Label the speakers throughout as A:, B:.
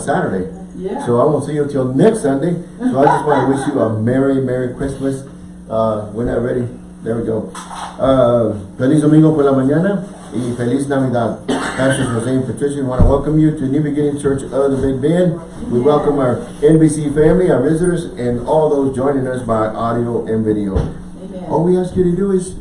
A: Saturday.
B: Yeah.
A: So I won't see you until next Sunday. So I just want to wish you a Merry, Merry Christmas. Uh, we're not ready. There we go. Uh, feliz Domingo por la mañana y Feliz Navidad. Pastor Jose and Patricia, we want to welcome you to New Beginning Church of the Big Bend. We welcome our NBC family, our visitors, and all those joining us by audio and video.
B: Amen.
A: All we ask you to do is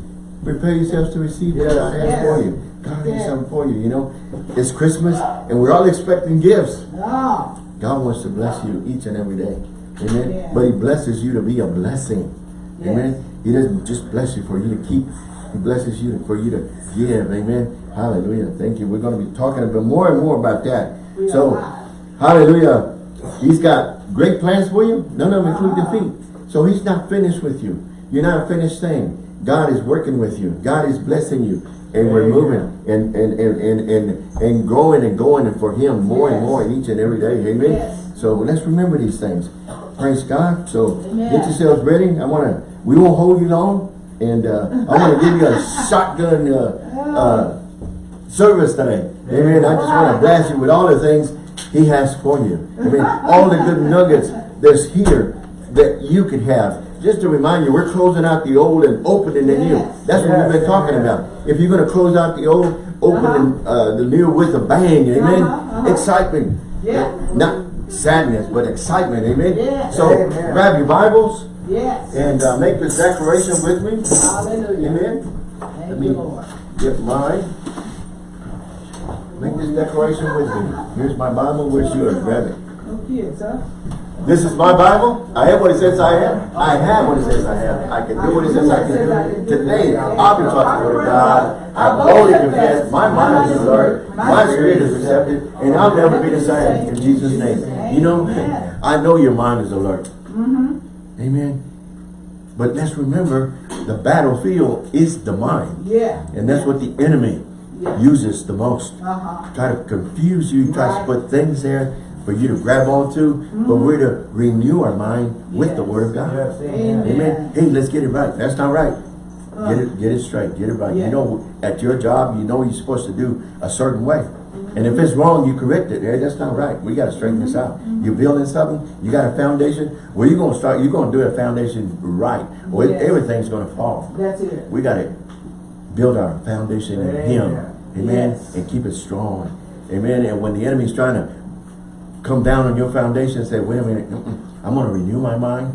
A: prepare yourselves to receive what
B: Yes.
A: for you. God has something for you, you know. It's Christmas, and we're all expecting gifts.
B: Oh,
A: God wants to bless you each and every day. Amen.
B: Yeah.
A: But he blesses you to be a blessing.
B: Yes.
A: Amen. He doesn't just bless you for you to keep. He blesses you for you to give. Amen. Hallelujah. Thank you. We're going to be talking a bit more and more about that.
B: We
A: so, hallelujah. He's got great plans for you. None of them include
B: Uh-huh.
A: defeat. So he's not finished with you. You're not a finished thing. God is working with you. God is blessing you. And we're moving and, and, and, and, and, and growing and going and for him more and
B: Yes.
A: more each and every day. Amen.
B: Yes.
A: So let's remember these things. Praise God. So
B: Amen.
A: get yourselves ready. I want to, we won't hold you long. And uh, I want to give you a shotgun uh, uh, service today. Amen. I just want to blast you with all the things he has for you. I mean, all the good nuggets that's here that you could have. Just to remind you, we're closing out the old and opening the new. That's what we've been talking about. If you're going to close out the old, opening uh, the new with a bang, amen.
B: Uh-huh, uh-huh.
A: Excitement.
B: Yeah.
A: Not sadness, but excitement, amen. So
C: Amen.
A: grab your Bibles
B: yes.
A: and uh, make this declaration with me.
B: Hallelujah.
A: Amen.
B: Thank
A: Let me get mine. Make this declaration with me. Here's my Bible. Where's yours? Grab it.
B: No kids, huh?
A: This is my Bible. I have what it says I have. I have what it says I have. I can do what it says I can do. Today, I'll be word of God. I boldly confess. My mind is alert. My spirit is receptive. And I'll never be the same. In Jesus' name. You know, I know your mind is alert.
B: Mm-hmm.
A: Amen. But let's remember, the battlefield is the mind.
B: Yeah.
A: And that's what the enemy uses the most.
B: Uh-huh.
A: Try to confuse you, try to put things there for you to grab onto, but mm-hmm. we're to renew our mind with the word of God.
C: Yes,
B: Amen.
C: amen.
A: Amen. Hey, let's get it right. That's not right. Get it, get it straight. Get it right.
B: Yeah.
A: You know, at your job, you know you're supposed to do a certain way. Mm-hmm. And if it's wrong, you correct it. Hey, that's not right. We got to straighten this out. Mm-hmm. You're building something. You got a foundation. Well, you're gonna start. You're gonna do a foundation right, or
B: Yes.
A: everything's gonna fall.
B: That's it.
A: We got to build our foundation in Him.
C: Amen.
A: Amen.
B: Yes.
A: And keep it strong. Amen. And when the enemy's trying to come down on your foundation and say, wait a minute, mm-mm, I'm going to renew my mind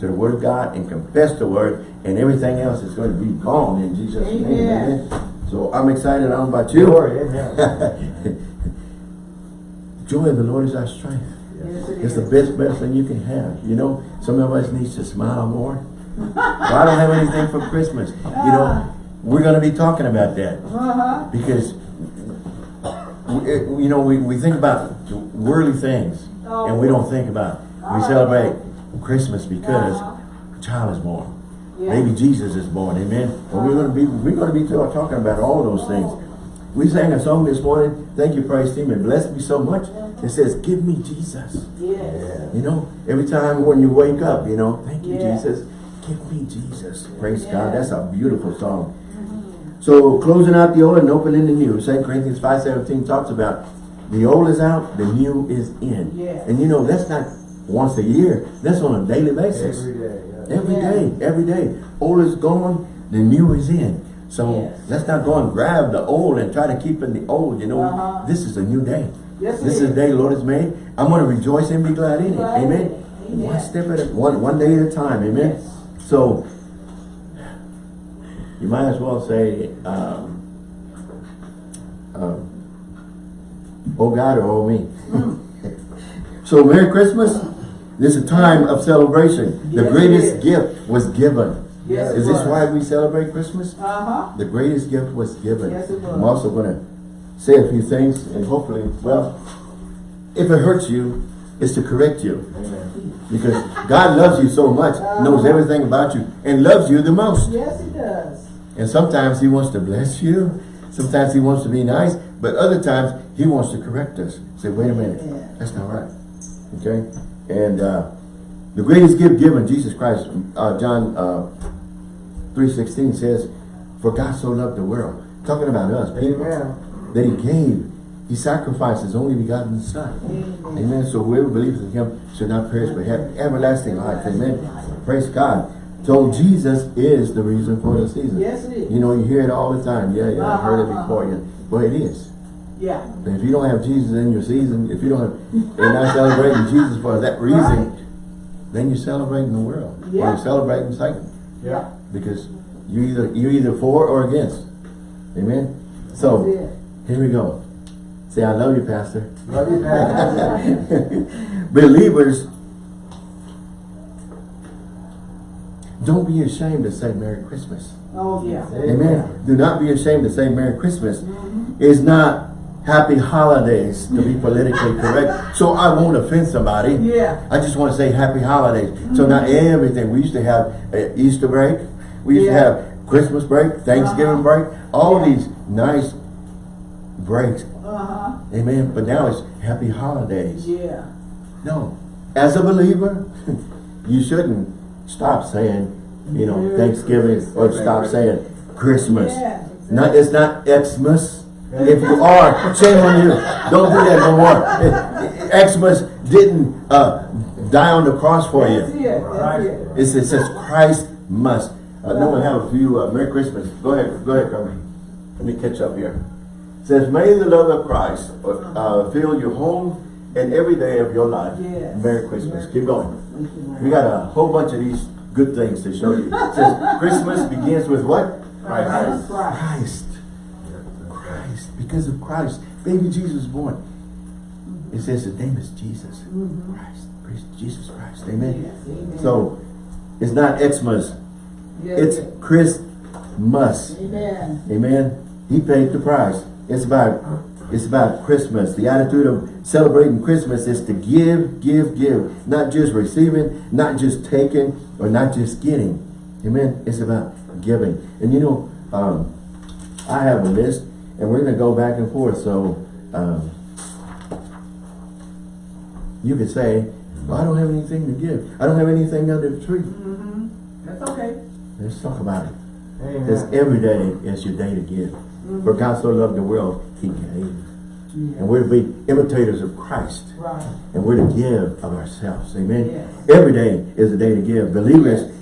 A: to the word of God and confess the word and everything else is going to be gone in Jesus' name.
B: Amen.
A: Amen. So I'm excited. I don't know about you.
C: Glory, amen.
A: Joy of the Lord is our strength.
B: Yes, it
A: It's the best medicine you can have. You know, some of us needs to smile more. well, I don't have anything for Christmas. You know, we're going to be talking about that
B: Uh-huh.
A: because we- you know we, we think about worldly things and we don't think about we oh. celebrate Christmas because uh-huh. a child is born. Maybe Jesus is born, amen. But we're gonna be we're gonna be talking about all those things. We sang a song this morning, thank you, praise team, it blessed me so much. It says, Give me Jesus.
B: Yes.
A: You know, every time when you wake up, you know, thank you,
B: Yeah.
A: Jesus. Give me Jesus. Praise God. That's a beautiful song. Mm-hmm. So closing out the old and opening the new. 2 Corinthians 5.17 talks about the old is out, the new is in.
B: Yes.
A: And you know, that's not once a year. That's on a daily basis.
C: Every day. yeah.
A: Every
B: Yeah.
A: day, every day. Old is gone, the new is in. So
B: Yes.
A: let's not go and grab the old and try to keep in the old. You know,
B: Uh-huh.
A: this is a new day.
B: Yes,
A: this is
B: is.
A: the day the Lord has made. I'm going to rejoice and be glad in it.
B: Glad
A: Amen.
B: it.
A: One step at a one one day at a time. Amen.
B: Yes.
A: So you might as well say, um, um, "Oh God" or "Oh me." so Merry Christmas. This is a time of celebration. The
B: Yes, it
A: greatest gift was given.
B: Yes,
A: is this why we celebrate Christmas?
B: Uh-huh.
A: The greatest gift was given.
B: Yes, it was.
A: I'm also going to say a few things and hopefully, well, if it hurts you, it's to correct you.
C: Amen.
A: Because God loves you so much, knows everything about you, and loves you the most.
B: Yes, he does.
A: And sometimes he wants to bless you. Sometimes he wants to be nice. But other times he wants to correct us. Say, wait a minute.
B: Yeah.
A: That's not right. Okay? And uh, the greatest gift given, Jesus Christ, uh, John uh, 3.16 says, For God so loved the world. Talking about us, people,
C: Amen.
A: that he gave He sacrificed his only begotten son.
B: Amen.
A: Amen. So whoever believes in him should not perish but have everlasting life. Amen. Praise God. So Jesus is the reason for the season.
B: Yes, it is.
A: You know, you hear it all the time. Yeah, yeah, I heard it before. Yeah. Well, it is.
B: Yeah.
A: If you don't have Jesus in your season, if you don't have, you're not celebrating Jesus for that reason,
B: Right.
A: then you're celebrating the world. Or
B: Yeah.
A: you're celebrating Satan.
B: Yeah.
A: Because you either you're either for or against. Amen. So here we go. Say, I love you, Pastor.
C: Love you, Pastor.
A: Believers, don't be ashamed to say Merry Christmas.
B: Oh, yeah.
A: Amen. Do not be ashamed to say Merry Christmas.
B: Mm-hmm.
A: It's not Happy Holidays to be politically correct. So I won't offend somebody.
B: Yeah.
A: I just want to say Happy Holidays. So not everything. We used to have uh, Easter break. We used
B: Yeah.
A: to have Christmas break, Thanksgiving
B: Uh-huh.
A: break. All
B: Yeah.
A: these nice breaks.
B: Uh-huh.
A: Amen. But now it's Happy Holidays.
B: Yeah.
A: No. As a believer, you shouldn't stop saying, you know,
B: Merry
A: Thanksgiving or stop saying Christmas.
B: Yeah.
A: Not, it's not Xmas. If you are, shame on you. Don't do that no more. Xmas didn't uh, die on the cross for you.
B: it.
A: It's, it says Christ must. Uh, no one have a few. Uh, Merry Christmas. Go ahead. Go ahead, Carmen. Let me catch up here. It says, may the love of Christ uh, fill your home and every day of your life.
B: Yes.
A: Merry Christmas. Keep going. We got a whole bunch of these good things to show you. It says Christmas begins with what?
B: Christ. Christ.
A: Christ. Christ. Because of Christ. Baby Jesus was born. It says his name is Jesus. Mm-hmm. Christ. Praise Jesus Christ. Amen.
B: Yes, amen.
A: So it's not Xmas.
B: Yes,
A: It's. Christmas.
B: Amen.
A: Amen. He paid the price. It's about it's about Christmas. The attitude of celebrating Christmas is to give, give, give. Not just receiving, not just taking, or not just getting. Amen. It's about giving. And you know, um, I have a list, and we're going to go back and forth. So um, you could say, well, I don't have anything to give. I don't have anything under the tree.
B: Mm-hmm. That's okay.
A: Let's talk about it.
C: Amen.
A: Because every day is your day to give. Mm-hmm. For God so loved the world, He gave.
B: Yeah.
A: And we're to be imitators of Christ.
B: Right.
A: And we're to give of ourselves. Amen.
B: Yes.
A: Every day is a day to give. Believers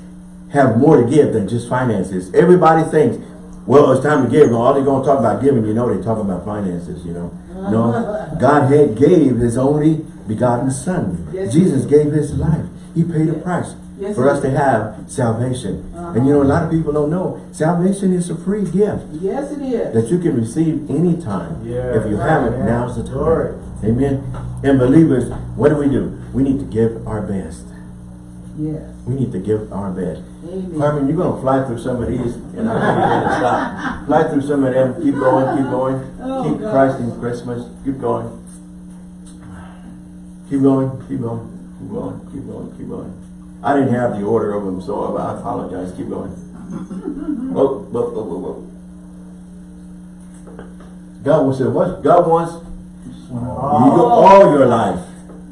A: have more to give than just finances. Everybody thinks, well, it's time to give. All they're going to talk about giving, you know, they're talking about finances, you know. No, uh-huh. God had gave His only begotten Son.
B: Yes,
A: Jesus gave His life. He paid a price
B: Yes,
A: for us to have salvation.
B: Uh-huh.
A: And you know, a lot of people don't know, salvation is a free gift
B: Yes, it is.
A: that you can receive anytime.
C: Yeah,
A: if you
C: right,
A: haven't,
C: man.
A: now's the time.
C: Glory.
A: Amen. And believers, what do we do? We need to give our best.
B: Yes.
A: We need to give our best.
B: Amen.
A: Carmen, you're going to fly through some of these, and I'm going to stop. Fly through some of them. Keep going, keep going.
B: Oh,
A: keep
B: God.
A: Christ in Christmas. Keep going. Keep going, keep going, keep going, keep going, keep going. I didn't have the order of them, so I apologize. Keep going. Whoa, whoa, whoa, whoa, whoa. God wants to what? God wants you all your life,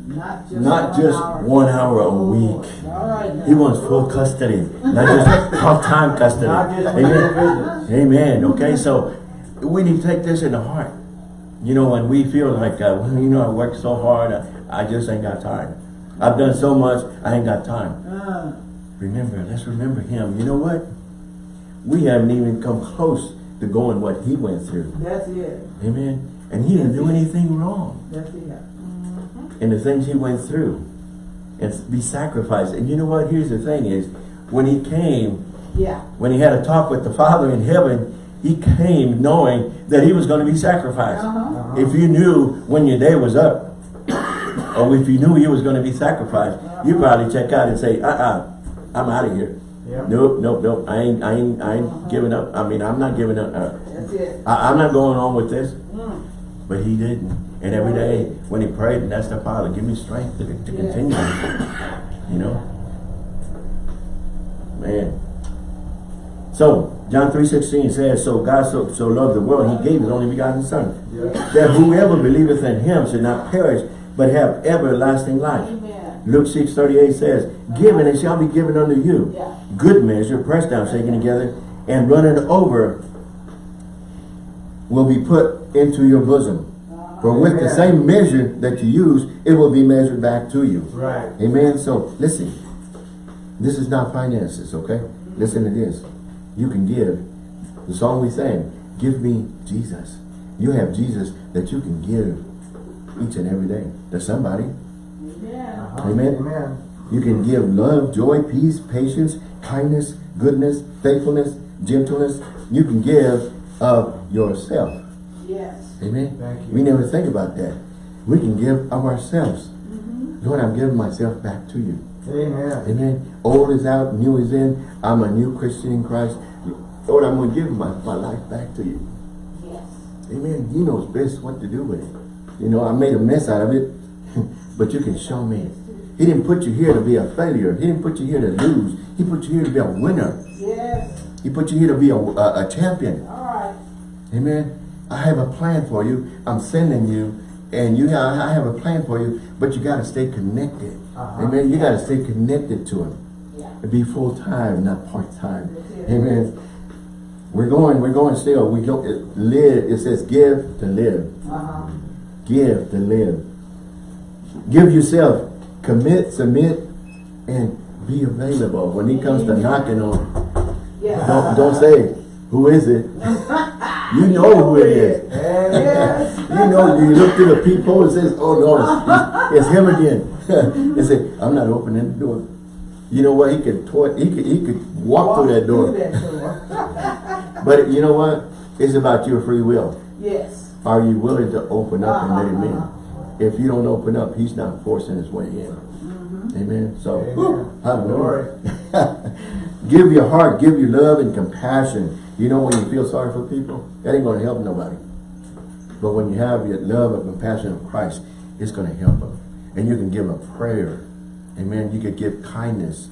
B: Not just
A: not
B: one
A: just
B: hour.
A: one hour a
B: Oh,
A: week.
B: All right. now.
A: He wants full custody, not just half-time custody. Amen. Amen. Okay, so we need to take this in the heart. You know, when we feel like, uh, well, you know, I worked so hard, I, I just ain't got time. I've done so much, I ain't got time.
B: Uh,
A: Remember, let's remember him. You know what? We haven't even come close to going what he went through.
B: that's it.
A: Amen. And he didn't do anything wrong
B: That's it.
A: in the things he went through. And be sacrificed. And you know what? Here's the thing is, when he came,
B: Yeah.
A: when he had a talk with the Father in heaven, he came knowing that he was going to be sacrificed.
B: Uh-huh.
A: If you knew when your day was up, or if you knew you was going to be sacrificed, you probably check out and say, uh-uh, I'm out of here.
C: Yep.
A: Nope, nope, nope. I ain't, I ain't, I ain't giving up. I mean, I'm not giving up. Uh,
B: That's it.
A: I, I'm not going on with this.
B: Mm.
A: But he didn't. And every day when he prayed and asked the Father, give me strength to, to
B: Yeah.
A: continue. You know? Man. So, John 3.16 says, So God so, so loved the world, he gave his only begotten Son.
C: Yeah.
A: That whoever believeth in him should not perish, but have everlasting life.
B: Amen.
A: Luke 6.38 says, Give and it shall be given unto you.
B: Yeah.
A: Good measure, pressed down, shaken together, and running over will be put into your bosom. For with the same measure that you use, it will be measured back to you.
C: Right.
A: Amen. So listen, this is not finances, okay? Listen to this. You can give. The song we sang, give me Jesus. You have Jesus that you can give each and every day to somebody.
B: Yeah.
A: Amen.
C: Amen.
A: You can give love, joy, peace, patience, kindness, goodness, faithfulness, gentleness. You can give of yourself.
B: Yes.
A: Amen.
C: Thank you.
A: We never think about that. We can give of ourselves. Mm-hmm. Lord, I'm giving myself back to you.
C: Amen.
A: Amen. Old is out, new is in. I'm a new Christian in Christ. Lord, I'm going to give my, my life back to you.
B: Yes.
A: Amen. He knows best what to do with it. You know, I made a mess out of it, but you can show me. He didn't put you here to be a failure. He didn't put you here to lose. He put you here to be a winner.
B: Yes.
A: He put you here to be a, a, a champion.
B: All right.
A: Amen. I have a plan for you. I'm sending you. And you have, I have a plan for you, but you got to stay connected.
C: Uh-huh.
A: Amen. You got to stay connected to him.
B: Yeah.
A: Be full time, not part time. Amen. We're going, we're going still. We don't live. It says give to live.
B: Uh-huh.
A: Give to live. Give yourself. Commit, submit, and be available. When he comes to knocking on,
B: Yes.
A: don't, don't say, who is it? You know who it is.
B: Yes.
A: You know, you look through the peephole and says, oh no, it's, it's him again. and say, I'm not opening the door. You know what? He could he could he could walk, through that door.
B: Through that door.
A: But you know what? It's about your free will.
B: yes.
A: Are you willing to open up and let him
B: Uh-huh.
A: in? If you don't open up, he's not forcing his way in. Amen. So, hallelujah. give your heart, give your love and compassion. You know when you feel sorry for people, that ain't going to help nobody. But when you have your love and compassion of Christ, it's going to help them. And you can give a prayer. Amen. You can give kindness.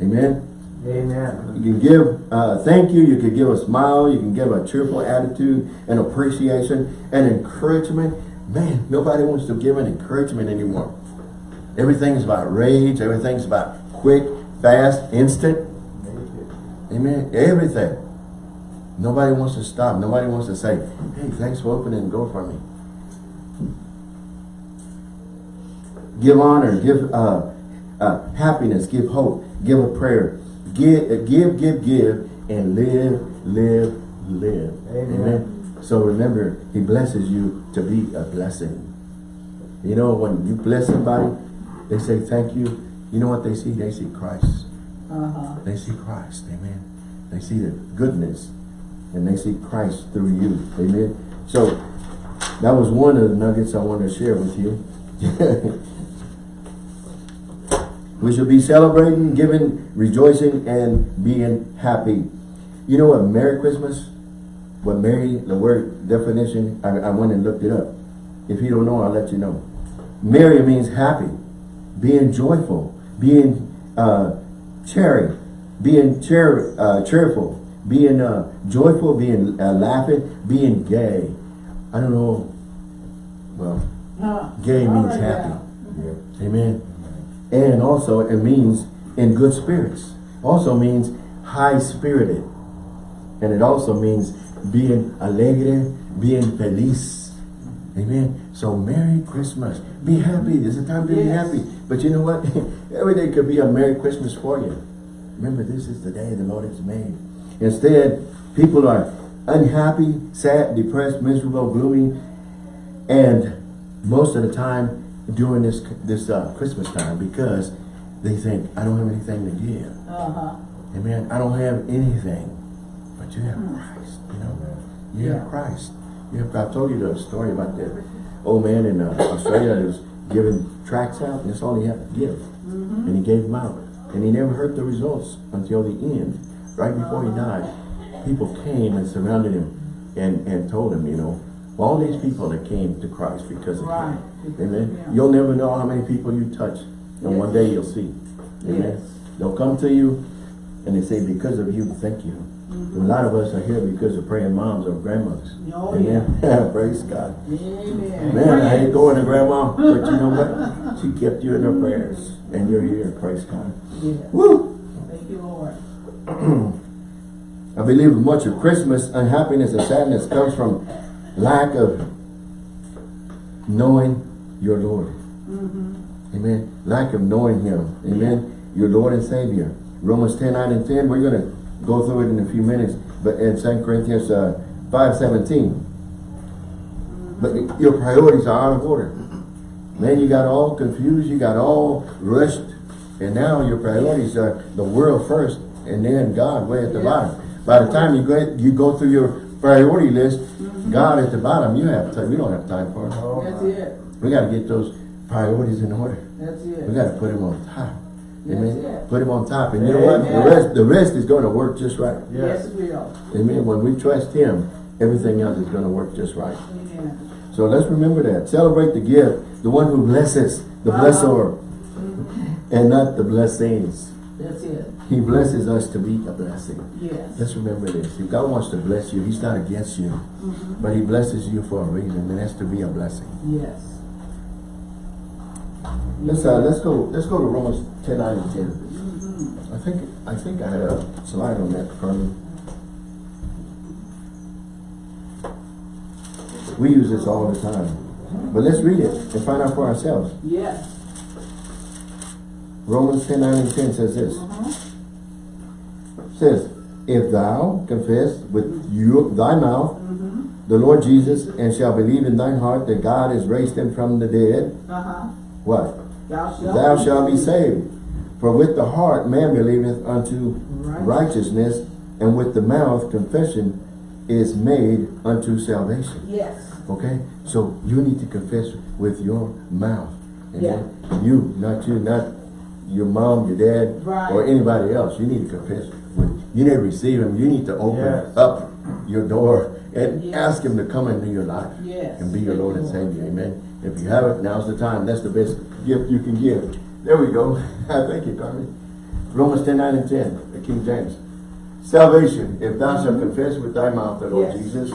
A: Amen.
C: Amen.
A: You can give uh, thank you. You can give a smile. You can give a cheerful attitude and appreciation and encouragement. Man, nobody wants to give an encouragement anymore. Everything's about rage. Everything's about quick, fast, instant. Amen. Everything. Nobody wants to stop. Nobody wants to say, hey, thanks for opening the door for me. Give honor. Give uh, uh, happiness. Give hope. Give a prayer. Give, uh, give, give, give, and live, live, live.
C: Amen.
A: So remember, he blesses you to be a blessing. You know, when you bless somebody, they say thank you. You know what they see? They see Christ.
B: Uh-huh.
A: They see Christ, amen. They see the goodness and they see Christ through you, amen. So that was one of the nuggets I wanted to share with you. we should be celebrating, giving, rejoicing, and being happy. You know what Merry Christmas, what Merry, the word definition, I, I went and looked it up. If you don't know, I'll let you know. Merry means happy, being joyful, being uh, cheery, being cheer, uh, cheerful, being uh, joyful, being uh, laughing, being gay. I don't know. Well,
B: Huh.
A: gay means
B: right
A: happy.
B: now.
A: Amen. And also it means in good spirits. Also means high spirited. And it also means being alegre, being feliz. Amen. So Merry Christmas. Be happy. There's a time to be happy. But you know what? Every day could be a Merry Christmas for you. Remember, this is the day the Lord has made. Instead, people are unhappy, sad, depressed, miserable, gloomy, and most of the time during this this uh, Christmas time because they think, I don't have anything to give.
B: Uh-huh.
A: Amen. I don't have anything. But you have Christ. You know, you have Christ. You have, I told you the story about that old man in uh, Australia that was giving tracts out, and that's all he had to give. mm -hmm. And he gave them out. And he never heard the results until the end. Right before he died, people came and surrounded him and, and told him, you know, all these people that came to Christ because of
B: Right.
A: him. Amen.
B: Yeah.
A: You'll never know how many people you touch. And one day you'll see. Amen.
B: Yes.
A: They'll come to you and they say, because of you, thank you. Mm-hmm. A lot of us are here because of praying moms or grandmothers.
B: Oh,
A: Amen. Praise God.
B: Amen.
A: Man, I hate going to grandma, but you know what? She kept you in her prayers. And you're here. Praise God.
B: Yeah.
A: Woo!
B: Thank you, Lord.
A: I believe much of Christmas unhappiness and sadness comes from lack of knowing your Lord.
B: Mm-hmm.
A: Amen. Lack of knowing him. Amen. Your Lord and Savior. Romans 10, 9 and 10. We're going to go through it in a few minutes. But in 2 Corinthians uh, 5, 17. But your priorities are out of order. Man, you got all confused. You got all rushed. And now your priorities are the world first and then God way at the bottom. By the time you go, you go through your priority list, God at the bottom, you have time. We don't have time for it.
C: Oh,
B: That's it.
A: We got to get those priorities in order.
B: That's it.
A: We got to put him on top.
B: That's
A: Amen.
B: it.
A: Put him on top. And you know what? The rest, the rest is going to work just right.
B: Yes,
C: Yes.
B: it will.
A: Amen. When we trust him, everything else is going to work just right.
B: Amen.
A: So let's remember that. Celebrate the gift, the one who blesses, the
B: Uh-huh.
A: blessor, and not the blessings.
B: That's it.
A: He blesses us to be a blessing.
B: Yes.
A: Let's remember this. If God wants to bless you, he's not against you.
B: Mm-hmm.
A: But he blesses you for a reason, and that's to be a blessing.
B: Yes.
A: Let's uh, let's go let's go to Romans 10, 9, and 10.
B: Mm-hmm.
A: I think I think I had a slide on that, Carmen. We use this all the time. But let's read it and find out for ourselves.
B: Yes.
A: Romans 10, 9 and 10 says this. Says, If thou confess with you thy mouth
B: Mm-hmm.
A: the Lord Jesus and shall believe in thine heart that God has raised him from the dead,
B: Uh-huh.
A: what?
B: Thou shalt.
A: Thou shalt be saved. For with the heart man believeth unto
B: Right.
A: righteousness, and with the mouth confession is made unto salvation.
B: Yes.
A: Okay? So you need to confess with your mouth. Amen? You, not you, not your mom, your dad,
B: Right.
A: or anybody else. You need to confess. With, you need to receive him. You need to open
C: Yes.
A: up your door and
B: Yes.
A: ask him to come into your life
B: Yes.
A: and be your Lord and Savior. Amen. If you haven't, now's the time. That's the best gift you can give. There we go. Thank you, Carmen. Romans 10, 9 and 10, the King James. Salvation, if thou shalt mm-hmm. confess with thy mouth the Lord. Jesus,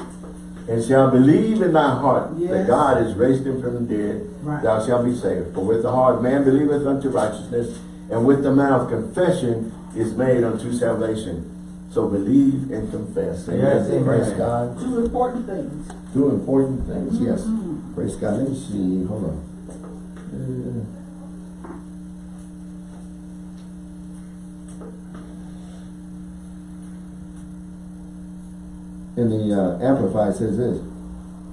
A: and shalt believe in thy heart that God has raised him from the dead,
B: Right.
A: thou shalt be saved. For with the heart man believeth unto righteousness, and with the mouth confession is made unto salvation. So believe and confess. Amen.
C: Yes, amen.
A: Praise God.
B: Two important things.
A: Two important things, yes.
B: Mhm.
A: Praise God. Let me see. Hold on. Uh, in the uh, Amplified says this,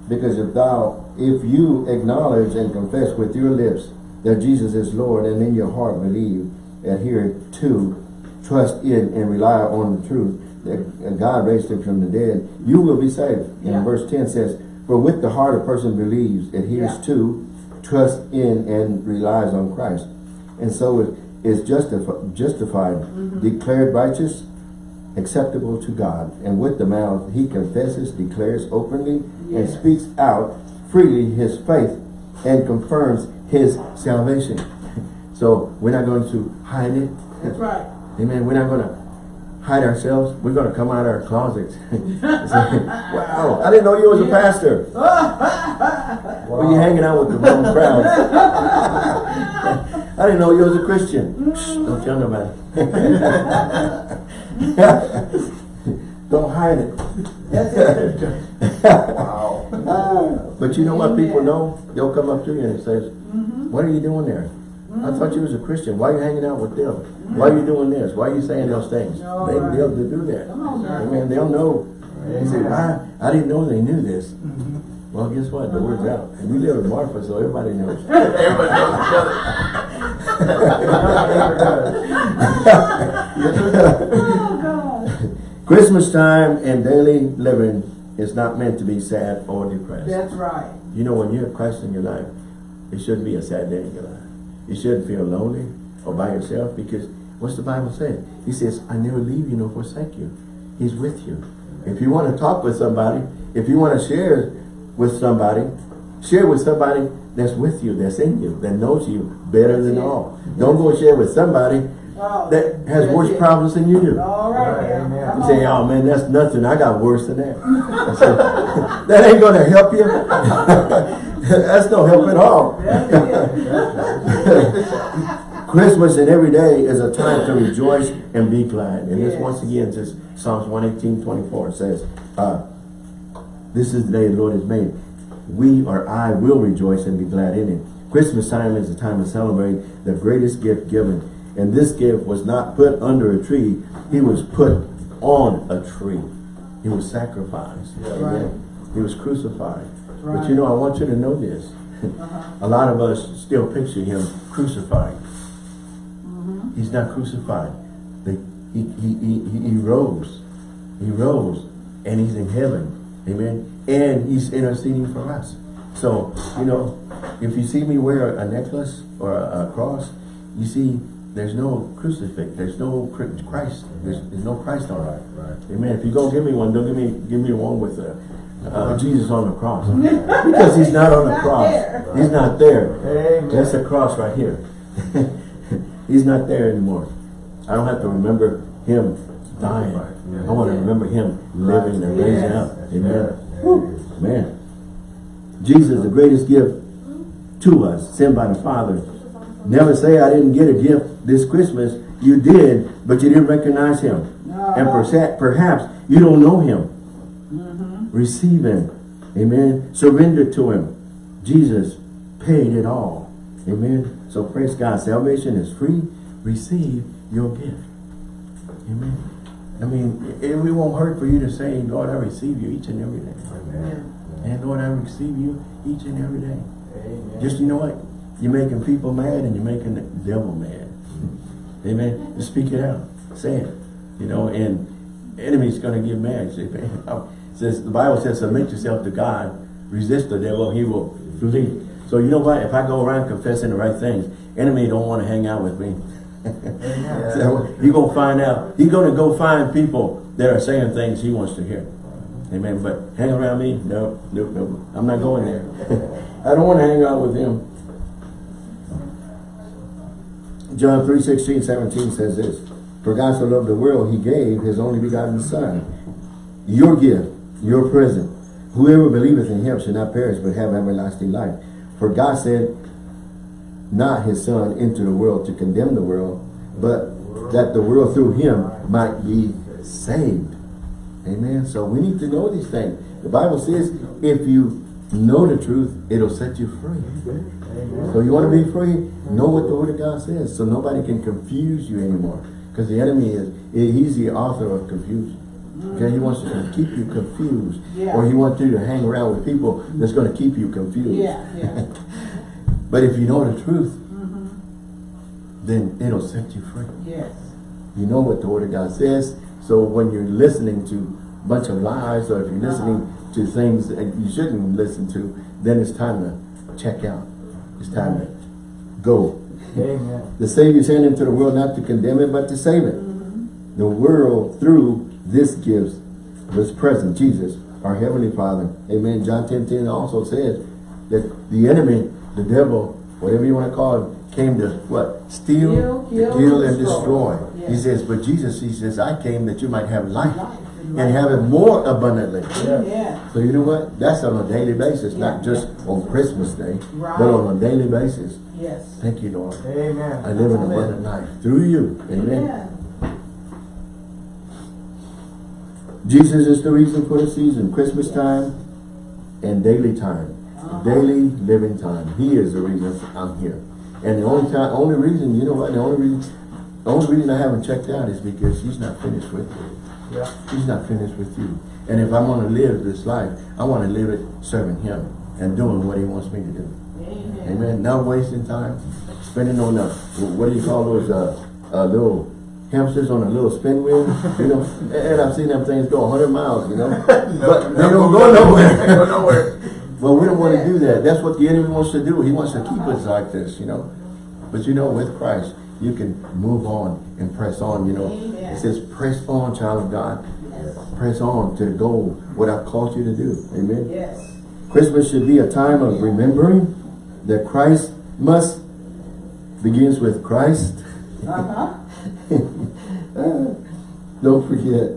A: because if thou, if you acknowledge and confess with your lips that Jesus is Lord and in your heart believe, adhere to, trust in and rely on the truth that God raised him from the dead, you will be saved.
B: Yeah.
A: And verse 10 says, for with the heart a person believes, adheres
B: Yeah.
A: to, trusts in and relies on Christ. And so it is justifi justified,
B: Mm-hmm.
A: declared righteous, acceptable to God. And with the mouth he confesses, declares openly, and speaks out freely his faith and confirms his salvation. so we're not going to hide it.
B: That's right.
A: Amen. We're not going to hide ourselves. We're going to come out of our closets. say, wow, I didn't know you was a
B: Yeah.
A: pastor. Well, you hanging out with the wrong crowd. I didn't know you was a Christian. Shh, don't tell nobody. don't hide it.
B: That's it.
C: Wow.
A: But you know what people know? They'll come up to you and say,
B: Mm-hmm.
A: what are you doing there? I thought you was a Christian. Why are you hanging out with them? Why are you doing this? Why are you saying those things?
B: All
A: They,
B: right.
A: they'll do that.
B: Come on.
A: Amen. They'll know. They say, why? I didn't know they knew this.
B: Mm-hmm.
A: Well, guess what? The word's out. And we live in Marfa, so everybody knows.
C: Everybody knows each other.
A: Christmas time and daily living is not meant to be sad or depressed.
B: That's right.
A: You know, when you have Christ in your life, it shouldn't be a sad day in your life. You shouldn't feel lonely or by yourself because what's the Bible say? He says, I never leave you nor forsake you. He's with you. If you want to talk with somebody, if you want to share with somebody, share with somebody that's with you, that's in you, that knows you better than
B: it.
A: all. Don't go share with somebody
B: Oh,
A: that has
B: that's
A: worse
B: it.
A: problems than you do.
B: All right.
C: Right,
B: now.
A: You say, oh man, that's nothing. I got worse than that. I said, that ain't gonna help you. that's no help at all. Christmas and every day is a time to rejoice and be glad. And this once again just Psalms 118, 24 says, uh, this is the day the Lord has made. we or I will rejoice and be glad in it. Christmas time is a time to celebrate the greatest gift given. And this gift was not put under a tree. He was put on a tree. He was sacrificed. Amen.
B: Right.
A: He was crucified. But you know, I want you to know this.
B: Uh-huh.
A: A lot of us still picture him crucified.
B: Mm-hmm.
A: He's not crucified. They, he, he, he, he, he rose. He rose. And he's in heaven. Amen. And he's interceding for us. So, you know, if you see me wear a necklace or a, a cross, you see there's no crucifix. There's no Christ. There's, there's no Christ on it.
C: Right.
A: Amen. If you go give me one, don't give me give me one with uh, uh, Jesus on the cross. because he's not on the
B: Not
A: cross.
B: there.
A: He's not there.
C: Amen.
A: That's the cross right here. He's not there anymore. I don't have to remember him dying.
C: Right.
A: I want to remember him living and raising
B: Yes.
A: up. Amen. Man. Jesus, the greatest gift to us, sent by the Father. Never say I didn't get a gift this Christmas. You did, but you didn't recognize him. And persa- perhaps you don't know him. Mm-hmm. Receive him. Amen. Surrender to him. Jesus paid it all. Amen. So praise God. Salvation is free. Receive your gift. Amen. I mean, it, it won't hurt for you to say, Lord, I receive you each and every day.
C: Amen.
A: And Lord, I receive you each and every day.
C: Amen.
A: Just, you know what? You're making people mad and you're making the devil mad. Amen. Just speak it out. Say it. You know, and enemy's going to get mad. Say, oh," says the Bible says, submit yourself to God, resist the devil, he will flee. So you know what? If I go around confessing the right things, enemy don't want to hang out with me. So he gonna find out. He gonna go find people that are saying things he wants to hear. Amen. But hang around me? No, no, no. I'm not going there. I don't want to hang out with him. John 3, 16, 17 says this. For God so loved the world, he gave his only begotten son. Your gift, your present. Whoever believeth in him shall not perish, but have everlasting life. For God said not his son into the world to condemn the world, but that the world through him might be saved. Amen. So we need to know these things. The Bible says if you know the truth, it'll set you free. So you want to be free? Know what the Word of God says so nobody can confuse you anymore. Because the enemy is, he's the author of confusion. Okay, he wants to keep you confused.
B: Yeah.
A: Or he wants you to hang around with people that's going to keep you confused.
B: Yeah, yeah.
A: But if you know the truth, mm-hmm. then it'll set you free.
B: Yes.
A: You know what the Word of God says. So when you're listening to a bunch of lies or if you're listening uh-huh. To things that you shouldn't listen to, then it's time to check out. It's time to go.
C: Amen.
A: The Savior sent into the world not to condemn it, but to save it. The world through this gift was present, Jesus, our Heavenly Father. Amen. John 10, 10 also says that the enemy, the devil, whatever you want to call him, came to what? Steal,
B: Steal, kill,
A: kill, and
B: destroy.
A: destroy.
B: Yes.
A: He says, but Jesus, he says, I came that you might have life
B: Life.
A: And have it more abundantly.
B: Yeah.
A: So you know what? That's on a daily basis, not
B: Yeah.
A: just on Christmas Day,
B: Right.
A: but on a daily basis.
B: Yes.
A: Thank you, Lord.
C: Amen.
A: I live an
B: Amen.
A: abundant life through you. Amen.
B: Yeah.
A: Jesus is the reason for the season, Christmas time and daily time.
B: Uh-huh.
A: Daily living time. He is the reason I'm here. And the only time, only reason, you know what, the only reason, the only reason I haven't checked out is because he's not finished with you.
C: Yeah.
A: He's not finished with you. And if I want to live this life, I want to live it serving him and doing what he wants me to do.
B: Amen.
A: Amen. Not wasting time, spending on the, what do you call those, uh, uh, little hamsters on a little spin wheel, you know? And I've seen them things go hundred miles, you know? But they don't go
C: They
A: nowhere.
C: go nowhere.
A: Well, we don't want to do that. That's what the enemy wants to do. He wants to keep us like this, you know? But you know, with Christ, you can move on and press on, you know?
B: Amen.
A: It says, press on, child of God.
B: Yes.
A: Press on to the goal, what I've called you to do. Amen?
B: Yes.
A: Christmas should be a time of remembering that Christ must begins with Christ.
B: Uh-huh.
A: Don't forget,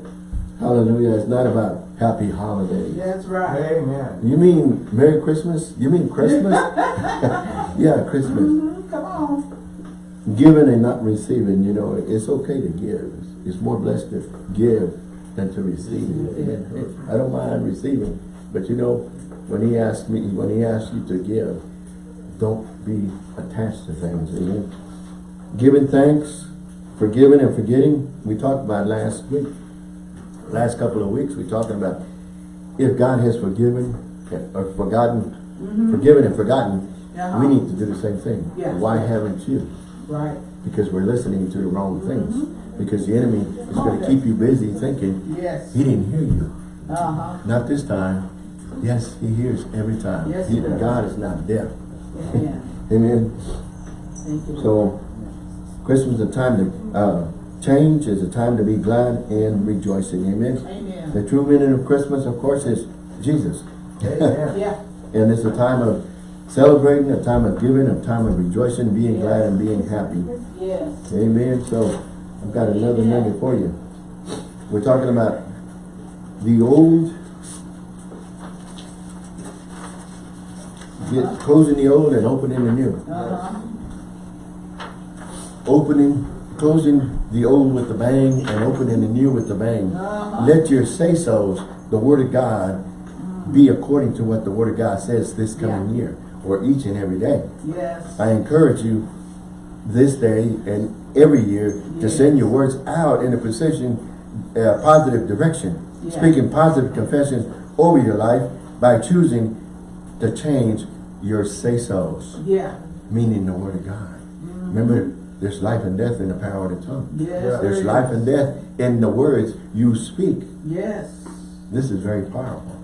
A: hallelujah, it's not about happy holidays.
B: That's right.
C: Amen.
A: You mean Merry Christmas? You mean Christmas? yeah, Christmas.
B: Mhm, Come on.
A: Giving and not receiving, you know, it's okay to give. It's more blessed to give than to receive. Amen. I don't mind receiving, but you know, when he asked me, when he asked you to give, don't be attached to things, amen? Giving thanks, forgiving and forgetting, we talked about last week. Last couple of weeks, we talked about if God has forgiven or forgotten, forgiven and forgotten,
B: Uh-huh.
A: we need to do the same thing.
B: Yes.
A: Why haven't you?
B: Right.
A: Because we're listening to the wrong things. Because the enemy is going to keep you busy thinking,
B: Yes.
A: he didn't hear you.
B: Uh-huh.
A: Not this time. Yes, he hears every time.
B: Yes, he
A: He-. God is not deaf.
B: Amen.
A: Amen.
B: Thank you.
A: So, Christmas is a time to uh, change, is a time to be glad and rejoicing. Amen.
B: Amen.
A: The true meaning of Christmas, of course, is Jesus.
B: Yeah.
A: And it's a time of celebrating, a time of giving, a time of rejoicing, being glad and being happy.
B: Yes.
A: Amen. So I've got another nugget for you. We're talking about the old, get, closing the old and opening the new.
B: Uh-huh.
A: Opening, closing the old with the bang and opening the new with the bang.
B: Uh-huh.
A: Let your say-sos, the word of God, be according to what the word of God says this coming year or each and every day.
B: Yes.
A: I encourage you this day and every year to send your words out in a position, uh, positive direction,
B: Yeah.
A: speaking positive confessions over your life by choosing to change your say-sos,
B: Yeah.
A: meaning the word of God. Remember, there's life and death in the power of the tongue.
B: Yes.
A: There's
B: there
A: life and death in the words you speak.
B: Yes.
A: This is very powerful.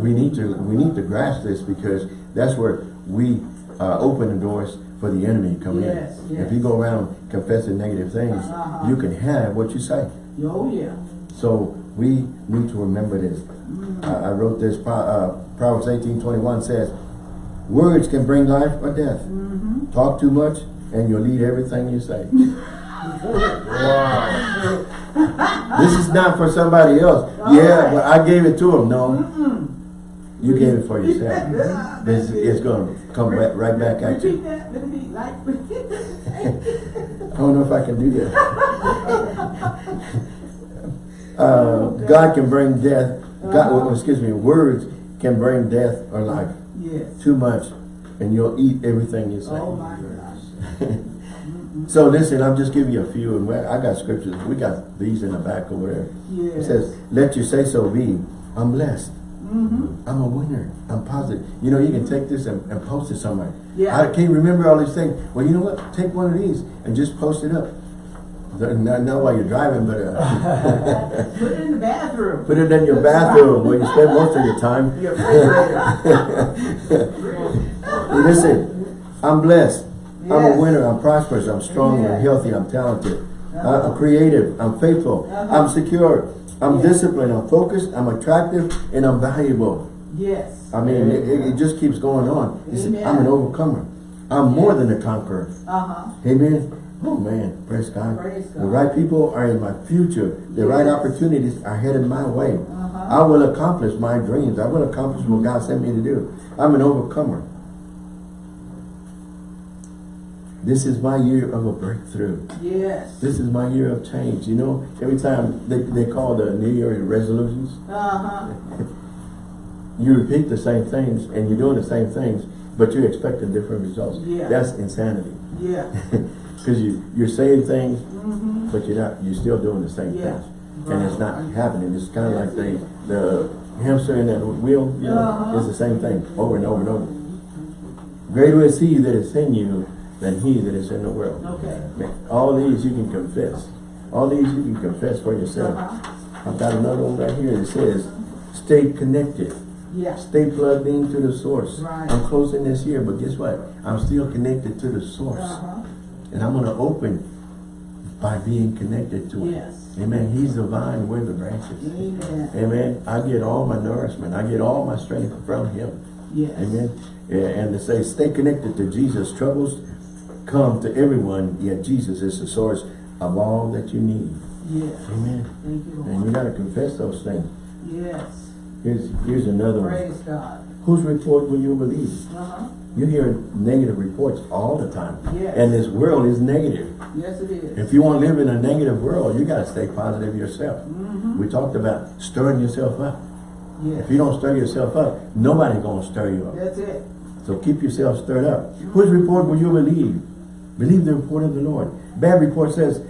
A: We need to we need to grasp this because that's where we uh, open the doors for the enemy to come
B: Yes,
A: in.
B: yes.
A: If you go around confessing negative things,
B: Uh-huh.
A: you can have what you say.
B: Oh, yeah.
A: So we need to remember this. I- I wrote this, uh, Proverbs eighteen twenty one says, words can bring life or death.
B: Mm-hmm.
A: Talk too much and you'll lead everything you say.
C: Wow.
A: this is not for somebody else. Yeah, but I gave it to him. No, you gave it for yourself. This it's going to come back, right back at you.
B: Repeat that. Let me like.
A: I don't know if I can do that. uh, God can bring death. God, well, excuse me. Words can bring death or life.
B: yes.
A: Too much, and you'll eat everything you say.
B: Oh my gosh.
A: So listen, I'm just giving you a few, and I got scriptures. We got these in the back over there. It says, "Let your say so be. I'm blessed.
B: Mm-hmm.
A: I'm a winner. I'm positive. You know, you can take this and, and post it somewhere.
B: Yeah.
A: I can't remember all these things. Well, you know what? Take one of these and just post it up. Not, not while you're driving, but uh,
B: Put it in the bathroom.
A: put it in your bathroom where you spend most of your time.
B: Your.
A: Listen, I'm blessed. I'm a winner. I'm prosperous. I'm strong. I'm healthy. I'm talented. I- I'm creative. I'm faithful.
B: Uh-huh.
A: I'm secure. I'm
B: Yes.
A: disciplined. I'm focused. I'm attractive. And I'm valuable.
B: yes.
A: I mean, it, it- just keeps going on. He said, I'm an overcomer. I'm more than a conqueror.
B: Uh-huh.
A: Amen. Oh man, praise God.
B: Praise
A: The right people are in my future. The right opportunities are headed my way.
B: Uh-huh.
A: I will accomplish my dreams. I will accomplish what God sent me to do. I'm an overcomer. This is my year of a breakthrough.
B: Yes.
A: This is my year of change. You know, every time they, they call the New Year resolutions,
B: Uh-huh.
A: you repeat the same things and you're doing the same things, but you're expecting different results.
B: Yeah.
A: That's insanity.
B: Yeah.
A: Because you, you're saying things,
B: Mm-hmm.
A: but you're not, you're still doing the same
B: Yeah.
A: things. And it's not happening. It's kind of like the, the hamster in that wheel, you know,
B: Uh-huh.
A: it's the same thing over and over and over. Greater is he that is in you than he that is in the world.
B: Okay.
A: All these you can confess. All these you can confess for yourself.
B: Uh-huh.
A: I've got another one right here. that says, stay connected.
B: Yeah.
A: Stay plugged into the source.
B: Right.
A: I'm closing this year, but guess what? I'm still connected to the source.
B: Uh-huh.
A: And I'm going to open by being connected to it.
B: Yes.
A: Amen. He's the vine, we're the branches.
B: Amen.
A: Amen. I get all my nourishment. I get all my strength from him.
B: Yes.
A: Amen. And to say, stay connected to Jesus. Troubles come to everyone, yet Jesus is the source of all that you need.
B: Yes.
A: Amen.
B: Thank you,
A: And you got to confess those things.
B: Yes.
A: Here's, here's another one.
B: Praise God.
A: Whose report will you believe?
B: Uh-huh.
A: You hear negative reports all the time.
B: Yes.
A: And this world is negative.
B: Yes, it is.
A: If you want to live in a negative world, you got to stay positive yourself.
B: Mm-hmm.
A: We talked about stirring yourself up.
B: Yes.
A: If you don't stir yourself up, nobody's gonna stir you up.
B: That's it.
A: So keep yourself stirred up. Whose report will you believe? Believe the report of the Lord. Bad report says,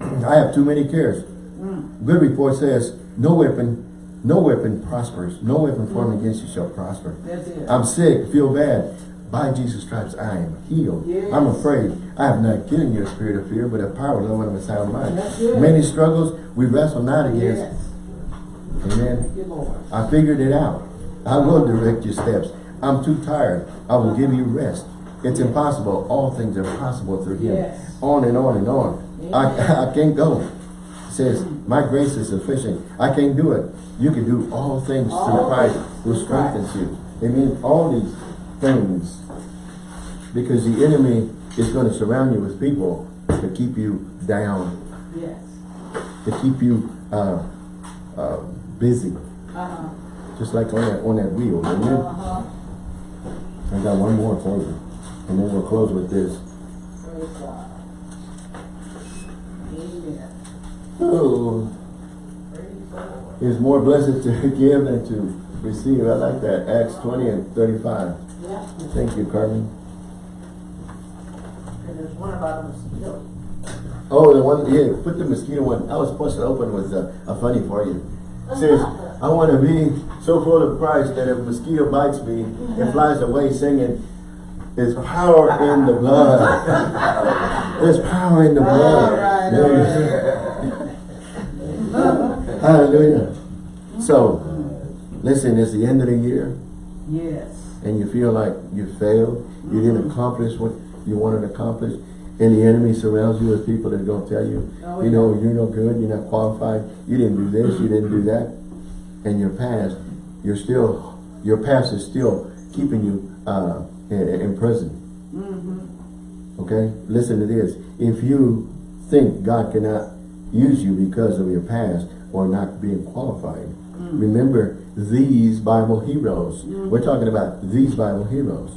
A: I have too many cares.
B: Mm.
A: Good report says, no weapon, no weapon prospers. No weapon formed against you shall prosper. I'm sick, feel bad. By Jesus' stripes, I am healed.
B: Yes.
A: I'm afraid. I have not given you a spirit of fear, but a power of love and a sound mind. Many struggles we wrestle not against.
B: Yes.
A: Amen.
B: Thank you, Lord.
A: I figured it out. I will direct your steps. I'm too tired. I will give you rest. It's impossible. All things are possible through him.
B: Yes.
A: On and on and on. I, I can't go. It says, my grace is sufficient. I can't do it. You can do all things through Christ who strengthens you. It means all these things. Because the enemy is going to surround you with people to keep you down,
B: Yes.
A: to keep you uh, uh, busy.
B: Uh-huh.
A: Just like on that, on that wheel. Amen?
B: Uh-huh.
A: I got one more for you. And then we'll close with this.
B: Praise God. Amen.
A: Oh, it's more blessed to give than to receive. I like that. Acts 20 and 35.
B: Yeah.
A: Thank you, Carmen.
B: And there's one about a mosquito.
A: Oh, the one, yeah, put the mosquito one. I was supposed to open with a, a funny for you. It says, I want to be so full of Christ that if a mosquito bites me, it mm-hmm. flies away singing, there's power in the blood. There's power in the blood.
B: All right, all
A: Hallelujah. So, listen, it's the end of the year.
B: Yes.
A: and you feel like you failed, you didn't accomplish what you wanted to accomplish, and the enemy surrounds you with people that are going to tell you,
B: Oh,
A: you know, you're no good, you're not qualified, you didn't do this, you didn't do that, and your past, you're still, your past is still keeping you uh, in, prison.
B: Mm-hmm.
A: Okay? Listen to this. If you think God cannot use you because of your past or not being qualified, mm. remember these Bible heroes. Mm. We're talking about these Bible heroes.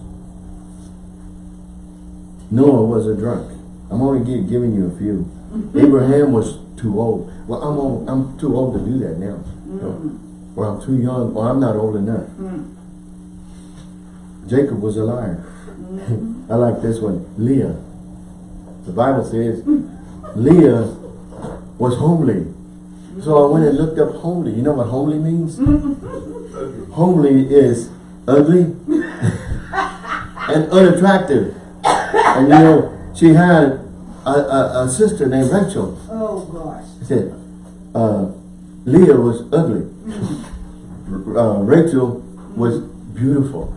A: Noah was a drunk. I'm only giving you a few. Abraham was too old. Well, I'm old, I'm too old to do that now. Mm. So, or I'm too young, or I'm not old enough. Jacob was a liar. I like this one. Leah. The Bible says Leah was homely. So I went and looked up homely. You know what homely means? homely is ugly and unattractive. And you know, she had a, a, a sister named Rachel.
B: Oh, gosh.
A: He said, uh, Leah was ugly. Uh, Rachel was beautiful.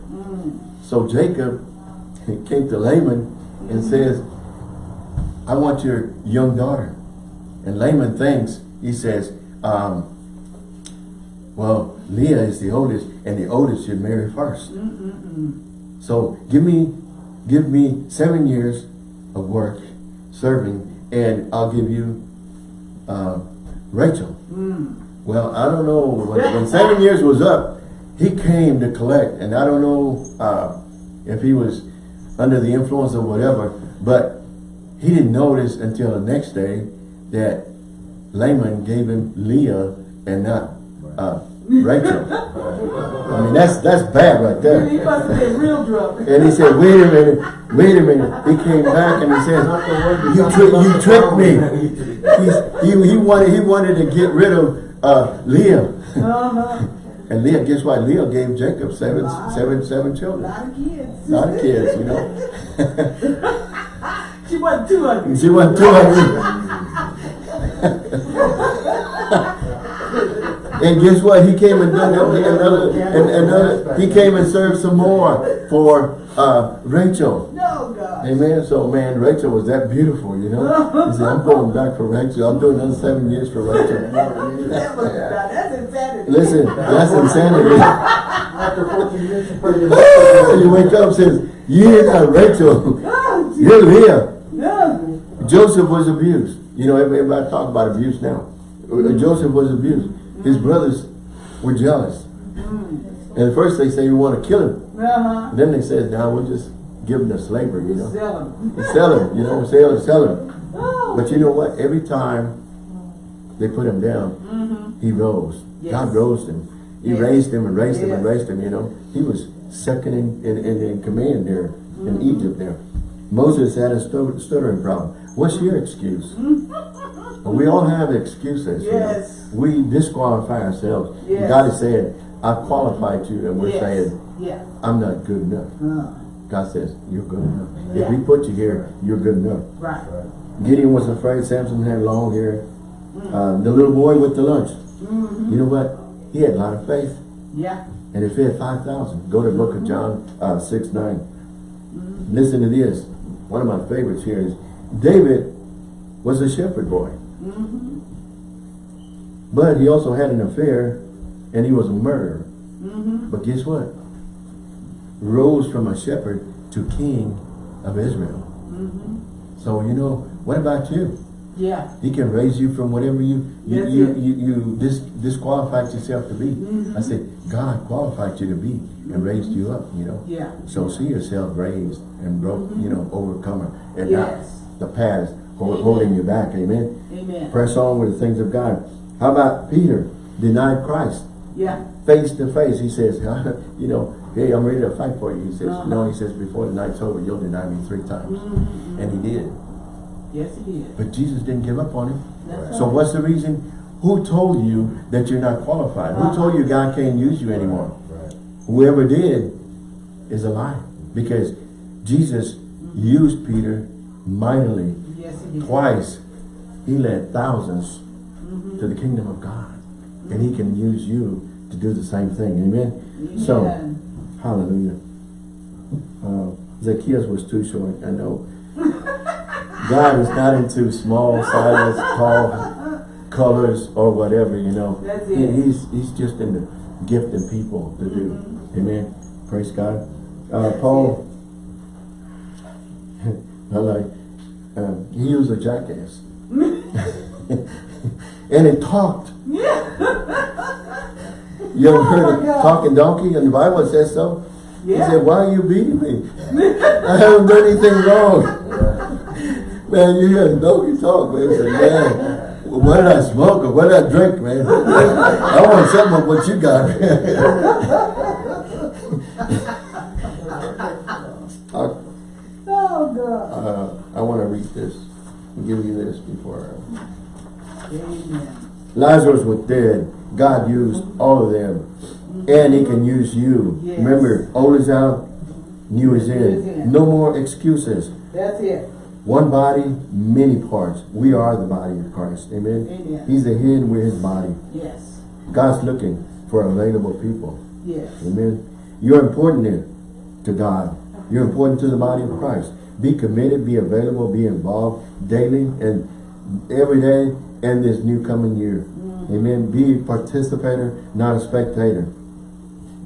A: So Jacob came to Laban and says, I want your young daughter. And Laban thinks, he says, um, well, Leah is the oldest, and the oldest should marry first. So give me, give me seven years of work, serving, and I'll give you uh, Rachel. Well, I don't know, when, when seven years was up, he came to collect, and I don't know uh, if he was under the influence of whatever, but he didn't notice until the next day that Laban gave him Leah and not uh, Rachel. I mean, that's that's bad right there.
B: He must have been real drunk.
A: And he said, wait a minute, wait a minute. He came back and he said, you, tri you tricked me. He's, he, he, wanted, he wanted to get rid of uh, Leah.
B: Uh-huh.
A: And Leah, guess what? Leah gave Jacob seven, seven, seven
B: A
A: children.
B: lot of kids.
A: A lot of kids, you know.
B: She wasn't too ugly.
A: She wasn't too ugly. And guess what? He came and done another, and another, he came and served some more for uh, Rachel.
B: No, God.
A: Amen. So, man, Rachel was that beautiful, you know. He said, I'm going back for Rachel. I'm doing another seven years for Rachel.
B: That was, that's insanity.
A: Listen, that's insanity.
C: After 14 years, you put it in.
A: you wake up and says, you're not Rachel.
B: Oh.
A: You're Leah.
B: No.
A: Joseph was abused. You know, everybody talk about abuse now. Uh, Joseph was abused. His brothers were jealous. And at first they say we want to kill him.
B: Uh-huh.
A: Then they said, now we'll just give him to slavery, you know.
B: Sell him.
A: Sell him, you know, sell him, sell him.
B: Oh.
A: But you know what? Every time they put him down, he rose.
B: Yes.
A: God rose him. He
B: Yes.
A: raised him and raised him and raised him, you know. He was second in, in, in, in command there
B: Mm-hmm.
A: in Egypt there. Moses had a stuttering problem. What's your excuse? we all have excuses. you know.
B: Yes.
A: We disqualify ourselves.
B: Yes.
A: God is saying, I qualified you, and we're
B: Yes.
A: saying,
B: Yeah.
A: I'm not good enough.
B: Uh,
A: God says, you're good enough. If
B: Yeah.
A: we put you here, you're good enough.
B: right.
A: Gideon was afraid. Samson had long hair. Uh, the little boy with the lunch.
B: Mm-hmm.
A: You know what? He had a lot of faith.
B: Yeah.
A: And it had 5,000. Go to the book of John uh, 6, 9. Listen to this. One of my favorites here is David was a shepherd boy.
B: Mm-hmm.
A: But he also had an affair and he was a murderer.
B: Mm-hmm.
A: But guess what? Rose from a shepherd to king of Israel.
B: Mm-hmm.
A: So, you know, what about you?
B: Yeah.
A: He can raise you from whatever you you you, you, you dis, disqualified yourself to be.
B: Mhm.
A: I said, God qualified you to be and raised you up, you know.
B: Yeah.
A: So see yourself raised and broke, you know, overcomer and
B: Mm-hmm. Yes.
A: not the past. Holding you back. Amen.
B: Amen.
A: Press on with the things of God. How about Peter? Denied Christ
B: Yeah.
A: face to face. He says, you know, hey, I'm ready to fight for you. He says,
B: Uh-huh.
A: no, he says, before the night's over, you'll deny me three times.
B: Mhm.
A: And he did.
B: Yes, he did.
A: But Jesus didn't give up on him.
B: That's
A: So what's the reason? Who told you that you're not qualified? Who told you God can't use you anymore?
C: Right.
A: Whoever did is a lie. Because Jesus used Peter mightily.
B: Is.
A: Twice, he led thousands
B: Mhm.
A: to the kingdom of God. And he can use you to do the same thing. Amen? So, hallelujah. Uh, Zacchaeus was too short, I know. God is not into small, sizes, tall, colors, or whatever, you know. He- he's, he's just into gifting people to do. Amen. Praise God. Uh, Paul, I like, um, he was a jackass. and he talked. You ever
B: Oh
A: heard of
B: God.
A: talking donkey? And the Bible says so. He said, why are you beating me? I haven't done anything wrong. man, you hear a donkey talk, man. He said, man, what did I smoke or what did I drink, man? I want some of what you got. I,
B: Oh, God.
A: uh, I want to read this. I'll give you this before.
B: Amen.
A: Lazarus was dead. God used all of them. And he can use you.
B: Yes.
A: Remember, old is out, new is in.
B: in.
A: No more excuses.
B: That's it.
A: One body, many parts. We are the body of Christ. Amen.
B: Amen.
A: He's the head, we're his body.
B: Yes.
A: God's looking for available people.
B: Yes.
A: Amen. You're important to God. You're important to the body of Christ. Be committed, be available, be involved daily and every day and this new coming year. Mm. Amen. Be a participator, not a spectator.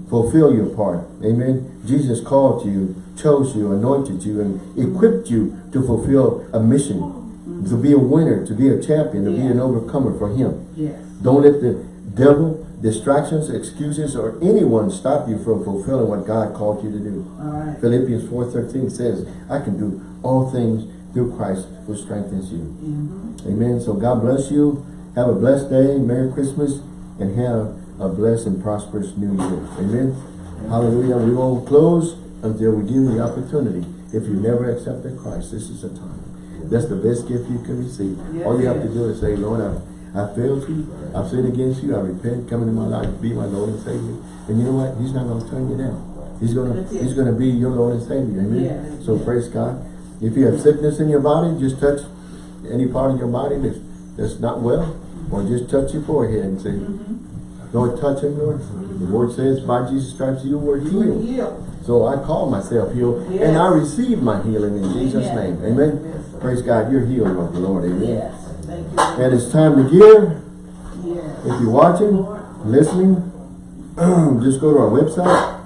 A: Fulfill your part. Amen. Jesus called you, chose you, anointed you, and equipped you to fulfill a mission. Mm. To be a winner, to be a champion, to be an overcomer for him.
B: Yes.
A: Don't let the devil, distractions, excuses, or anyone stop you from fulfilling what God called you to do.
B: All right.
A: Philippians 4.13 says, I can do all things through Christ who strengthens you.
B: Mhm.
A: Amen. So God bless you. Have a blessed day. Merry Christmas. And have a blessed and prosperous new year. Amen. Hallelujah. We won't close until we give you the opportunity. If you never accepted Christ, this is the time. That's the best gift you can receive.
B: Yes,
A: All you have to do is say, Lord, I, I failed you. I've sinned against you. I repent. Come into my life. Be my Lord and Savior. And you know what? He's not going to turn you down. He's going to He's going to be your Lord and Savior. Amen.
B: Yes,
A: So
B: yes.
A: praise God. If you have sickness in your body, just touch any part of your body that's, that's not well, or just touch your forehead and say,
B: Mm-hmm.
A: Lord, touch him, Lord. The word says, by Jesus' stripes you were healed.
B: healed.
A: So I call myself healed, and I receive my healing in Jesus'
B: Amen.
A: name. Amen.
B: Yes.
A: Praise God, you're healed of the Lord. Amen.
B: Yes. Thank you.
A: And it's time to give.
B: Yes.
A: If you're watching, listening, just go to our website,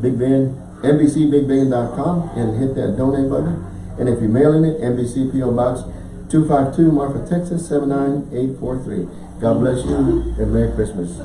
A: Big Bend, NBCBigBend.com, and hit that donate button. And if you're mailing it, NBC PO Box 252, Marfa, Texas 79843. God bless you and Merry Christmas.